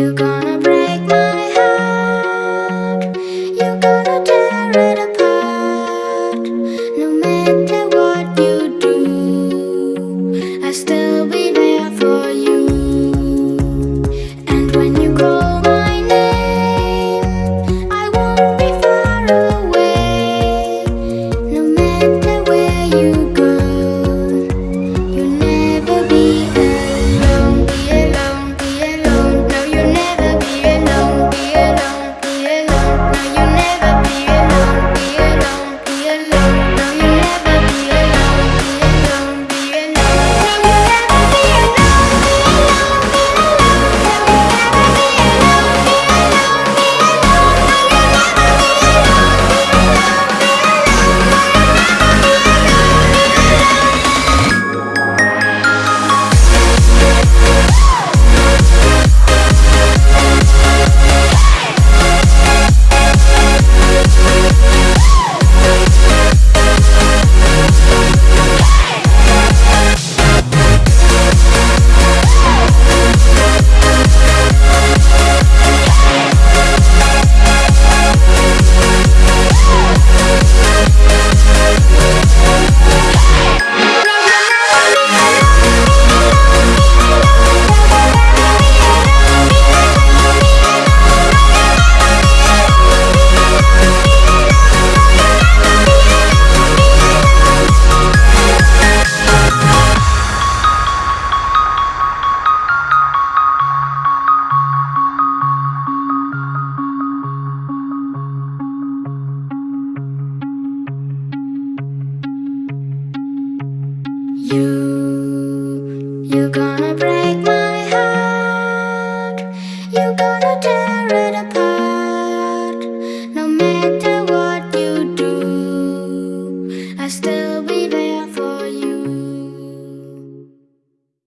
you go You, you're gonna break my heart. You're gonna tear it apart. No matter